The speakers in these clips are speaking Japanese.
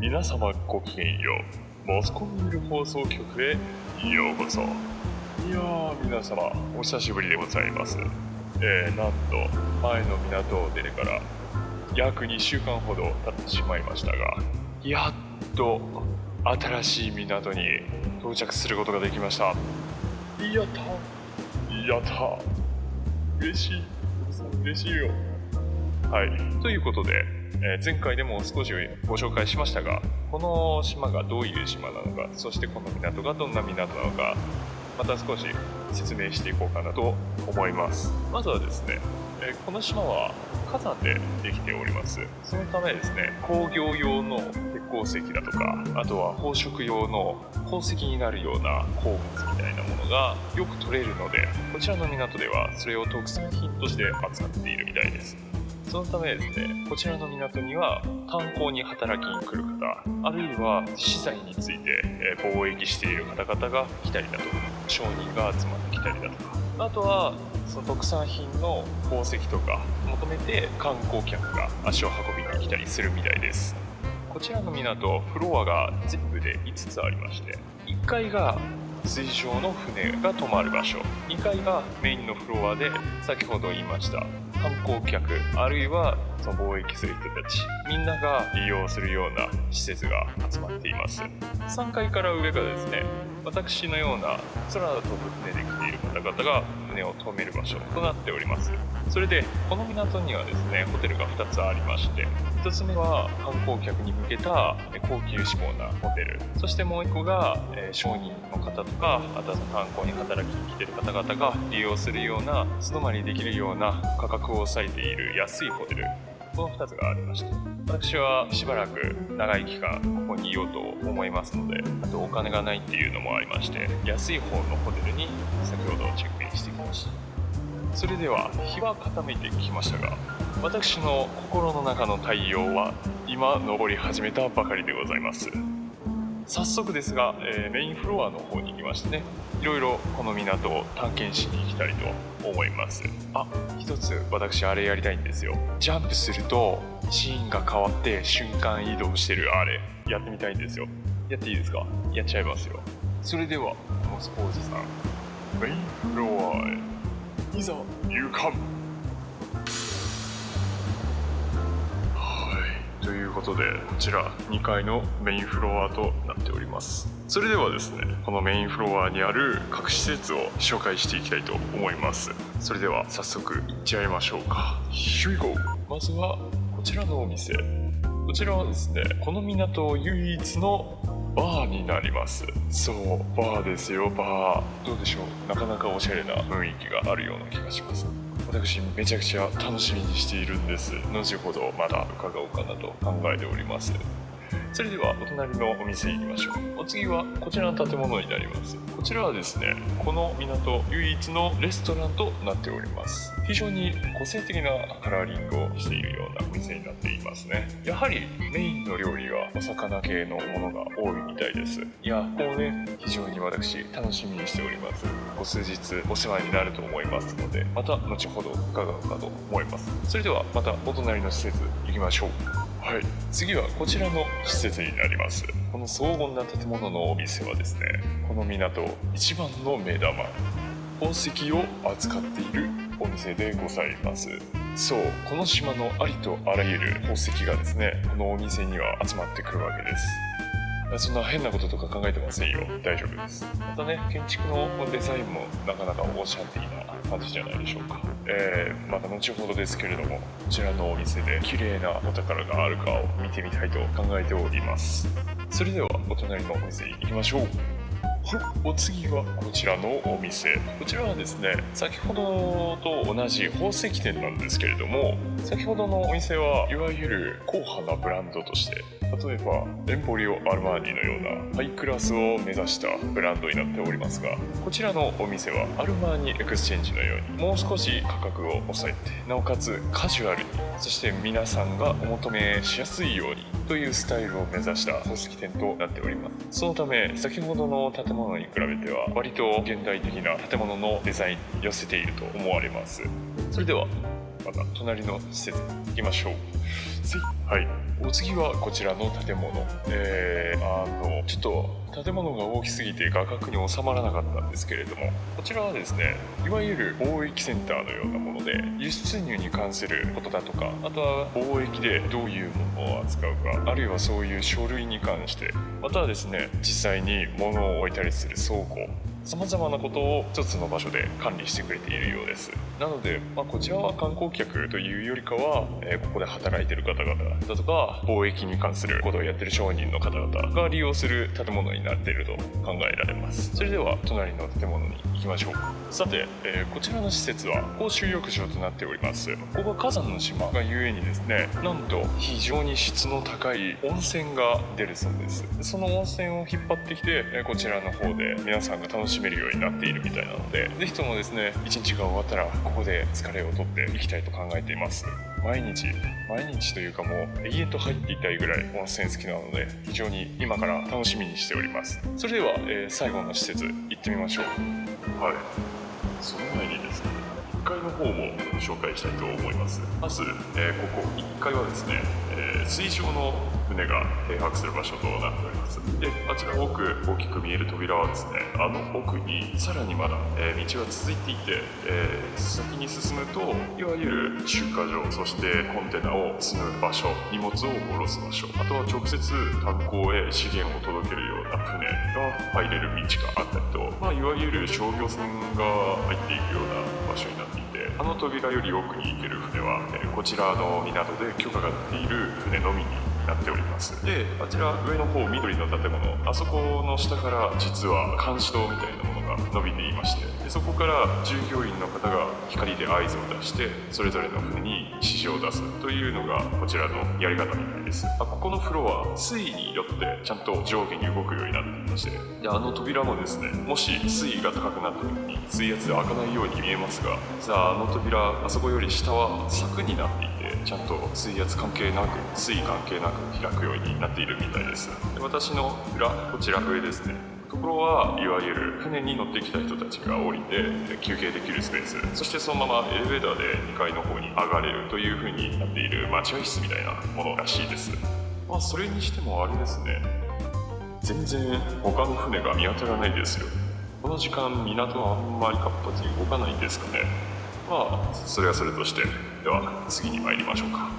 皆様ごきげんよう。モスコミール放送局へようこそ。いやー皆様お久しぶりでございます。えー、なんと前の港を出てから約2週間ほど経ってしまいましたがやっと新しい港に到着することができました。やった。やった。嬉しい。嬉しいよ。はい。ということでえー、前回でも少しご紹介しましたがこの島がどういう島なのかそしてこの港がどんな港なのかまた少し説明していこうかなと思います。まずはですね、え、この島は火山でできております。そのためですね工業用の鉄鉱石だとかあとは宝飾用の鉱石になるような鉱物みたいなものがよく取れるのでこちらの港ではそれを特産品として扱っているみたいです。そのためですね、こちらの港には観光に働きに来る方、あるいは資材について、貿易している方々が来たりだとか、商人が集まってきたりだとか、あとはその特産品の宝石とか求めて観光客が足を運びに来たりするみたいです。こちらの港、フロアが全部で5つありまして、1階が水上の船が止まる場所2階がメインのフロアで先ほど言いました観光客あるいはその貿易する人たちみんなが利用するような施設が集まっています。3階から上がですね私のような空飛ぶ船で来ている方々が船を止める場所となっております。それでこの港にはですねホテルが2つありまして1つ目は観光客に向けた高級志向なホテル。そしてもう1個が商人の方とかあとは観光に働きに来てる方々が利用するような素泊まりできるような価格を抑えている安いホテル。この2つがありました私はしばらく長い期間ここにいようと思いますのであとお金がないっていうのもありまして安い方のホテルに先ほどチェックインしてきましたそれでは日は傾いてきましたが私の心の中の太陽は今昇り始めたばかりでございます。早速ですが、えー、メインフロアの方に行きましてねいろいろこの港を探検しに行きたいと思います。あ一つ私あれやりたいんですよ。ジャンプするとシーンが変わって瞬間移動してるあれ。やってみたいんですよ。やっていいですか？やっちゃいますよ。それではモスポーズさん。メインフロアへ。いざ入館。ということでこちら2階のメインフロアとなっております。それではですねこのメインフロアにある各施設を紹介していきたいと思います。それでは早速行っちゃいましょうか。Here we go まずはこちらのお店。こちらはですねこの港唯一のバーになります。そうバーですよバー。どうでしょう？なかなかおしゃれな雰囲気があるような気がします。私めちゃくちゃ楽しみにしているんです。後ほどまだ伺おうかなと考えております。それではお隣のお店に行きましょう。お次はこちらの建物になります。こちらはですねこの港唯一のレストランとなっております。非常に個性的なカラーリングをしているようなお店になっていますね。やはりメインの料理はお魚系のものが多いみたいです。いやここね非常に私楽しみにしております。こ数日お世話になると思いますのでまた後ほど伺うかと思います。それではまたお隣の施設行きましょう。はい。次はこちらの施設になります。この荘厳な建物のお店はですねこの港一番の目玉宝石を扱っているお店でございます。そうこの島のありとあらゆる宝石がですねこのお店には集まってくるわけです。そんな変なこととか考えてませんよ。大丈夫です。またね建築のデザインもなかなかオーシャンティーな感じじゃないでしょうか。えー、また後ほどですけれどもこちらのお店で綺麗なお宝があるかを見てみたいと考えております。それではお隣のお店行きましょう。お次はこちらのお店。こちらはですね先ほどと同じ宝石店なんですけれども先ほどのお店はいわゆる硬派なブランドとして例えばエンポリオ・アルマーニのようなハイクラスを目指したブランドになっておりますがこちらのお店はアルマーニエクスチェンジのようにもう少し価格を抑えてなおかつカジュアルにそして皆さんがお求めしやすいようにというスタイルを目指した宝石店となっております。そのため先ほどの建物に比べては割と現代的な建物のデザインに寄せていると思われます。それではまた隣の施設に行きましょう。はい。お次はこちらの建物。えー、あのちょっと建物が大きすぎて画角に収まらなかったんですけれどもこちらはですねいわゆる貿易センターのようなもので輸出入に関することだとかあとは貿易でどういうものを扱うかあるいはそういう書類に関してまたはですね実際に物を置いたりする倉庫さまざまなことを一つの場所で管理してくれているようです。なので、まあ、こちらは観光客というよりかは、えー、ここで働いてる方々だとか貿易に関することをやってる商人の方々が利用する建物になっていると考えられます。それでは隣の建物に行きましょう。さて、えー、こちらの施設は公衆浴場となっております。ここは火山の島がゆえにですねなんと非常に質の高い温泉が出るそうです。その温泉を引っ張ってきてこちらの方で皆さんが楽ししめるようになっているみたいなので、ぜひともですね、一日が終わったら、ここで疲れを取っていきたいと考えています。毎日、毎日というかもう永遠と入っていたいぐらい温泉好きなので、非常に今から楽しみにしております。それでは、えー、最後の施設行ってみましょう。はい。その前にですね、1階の方も紹介したいと思います。まず、えー、ここ1階はですね、えー、水上の船が停泊する場所となっております。であちら奥大きく見える扉はですねあの奥にさらにまだ、えー、道は続いていて、えー、先に進むといわゆる集荷場そしてコンテナを積む場所荷物を下ろす場所あとは直接炭鉱へ資源を届けるような船が入れる道があったりと、まあ、いわゆる商業船が入っていくような場所になっていてあの扉より奥に行ける船は、えー、こちらの港で許可が出ている船のみになっております。であちら上の方緑の建物。あそこの下から実は監視塔みたいなものが伸びていましてでそこから従業員の方が光で合図を出してそれぞれの船に指示を出すというのがこちらのやり方みたいです。あここのフロア水位によってちゃんと上下に動くようになっていましてであの扉もですねもし水位が高くなった時に水圧で開かないように見えますがさああの扉あそこより下は柵になっていてちゃんと水圧関係なく水位関係なく開くようになっているみたいです。で私の裏こちら上ですね。ところはいわゆる船に乗ってきた人たちが降りて休憩できるスペース。そしてそのままエレベーターで2階の方に上がれるという風になっている待合室みたいなものらしいです。まあそれにしてもあれですね。全然他の船が見当たらないですよ。この時間港はあんまり活発に動かないんですかね。まあそれはそれとして。では次に参りましょうか。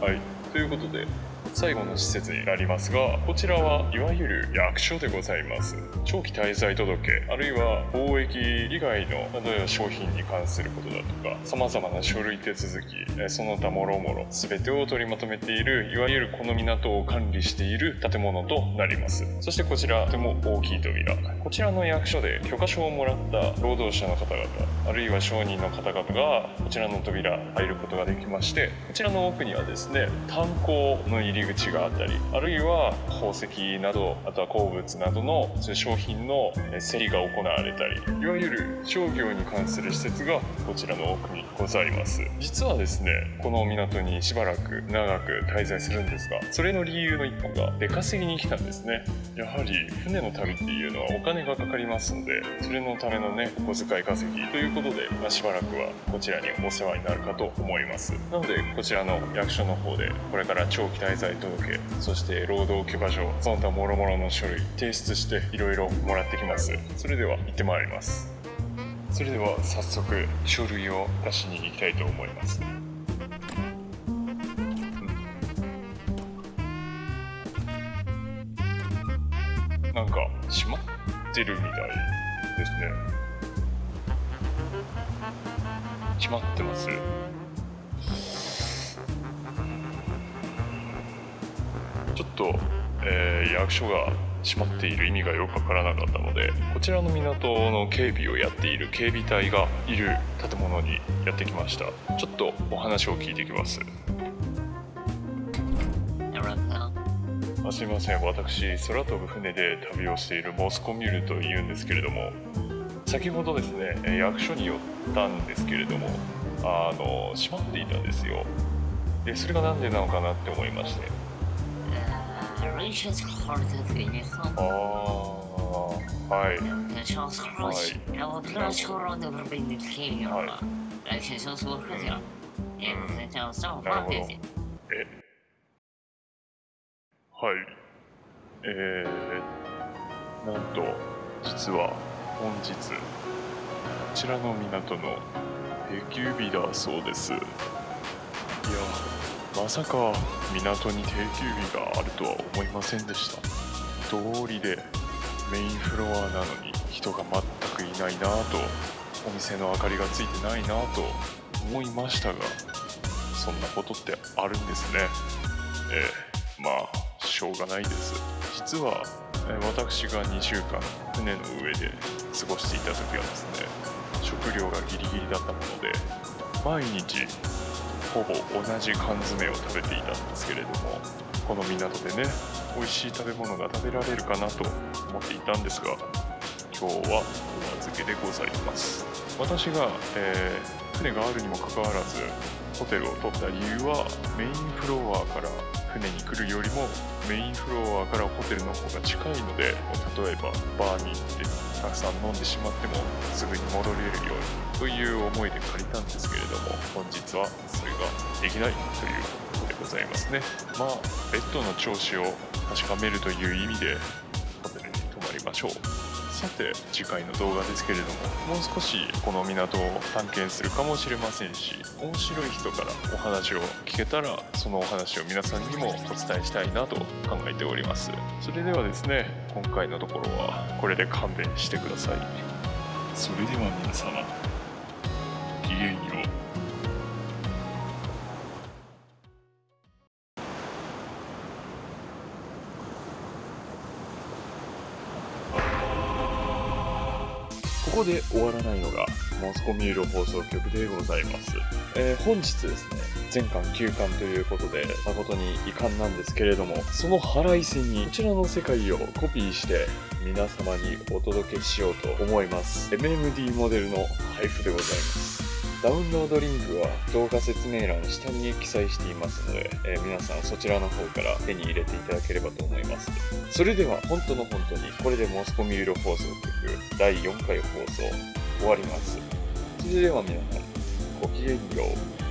はい。ということで最後の施設になりますがこちらはいわゆる役所でございます。長期滞在届あるいは貿易以外の例えば商品に関することだとか様々な書類手続きその他もろもろ全てを取りまとめているいわゆるこの港を管理している建物となります。そしてこちらとても大きい扉。こちらの役所で許可証をもらった労働者の方々あるいは商人の方々がこちらの扉入ることができましてこちらの奥にはですね炭鉱の入りり口があったりあるいは宝石などあとは鉱物などの商品の競りが行われたりいわゆる商業に関する施設がこちらの奥にございます。実はですねこの港にしばらく長く滞在するんですがそれの理由の一個が出稼ぎに来たんですね。やはり船の旅っていうのはお金がかかりますのでそれのためのねお小遣い稼ぎということで、まあ、しばらくはこちらにお世話になるかと思います。なのでこちらの役所の方でこれから長期滞在在届そして労働許可証その他もろもろの書類提出していろいろもらってきます。それでは行ってまいります。それでは早速書類を出しに行きたいと思います。なんか閉まってるみたいですね。閉まってます？と、えー、役所が閉まっている意味がよくわからなかったのでこちらの港の警備をやっている警備隊がいる建物にやってきました。ちょっとお話を聞いてきます。あすいません。私空飛ぶ船で旅をしているモスコミュールというんですけれども先ほどですね役所に寄ったんですけれどもあの閉まっていたんですよ。でそれが何でなのかなって思いまして一些草在水里上。哦，嗨。那上草去，然后突然球上都是被你踢掉了，而且上错事情，也是这样上花飞机。はい。えー、なんと、実は本日、こちらの港の定休日だそうです。いや、まさか港に定休日があるとは思いませんでした。通りでメインフロアなのに人が全くいないなぁと、お店の明かりがついてないなぁと思いましたが、そんなことってあるんですね。ええまあ、しょうがないです。実は、私が2週間船の上で過ごしていた時はですね、食料がギリギリだったもので、毎日ほぼ同じ缶詰を食べていたんですけれども、この港でね、美味しい食べ物が食べられるかなと思っていたんですが、今日はお預けでございます。私が、えー船があるにもかかわらず、ホテルを取った理由はメインフロアから船に来るよりもメインフロアからホテルの方が近いので例えばバーに行ってたくさん飲んでしまってもすぐに戻れるようにという思いで借りたんですけれども本日はそれができないということでございますね。まあベッドの調子を確かめるという意味でホテルに泊まりましょう。さて次回の動画ですけれどももう少しこの港を探検するかもしれませんし面白い人からお話を聞けたらそのお話を皆さんにもお伝えしたいなと考えております。それではですね今回のところはこれで勘弁してください。それでは皆様ここで終わらないのがモスコミュール放送局でございます、えー本日ですね全巻休巻ということで誠に遺憾なんですけれどもその腹いせにこちらの世界をコピーして皆様にお届けしようと思います。MMD モデルの配布でございます。ダウンロードリンクは動画説明欄下に記載していますので、えー皆さんそちらの方から手に入れていただければと思います。それでは本当の本当にこれでモスコミュール放送局第4回放送終わります。それでは皆さんごきげんよう。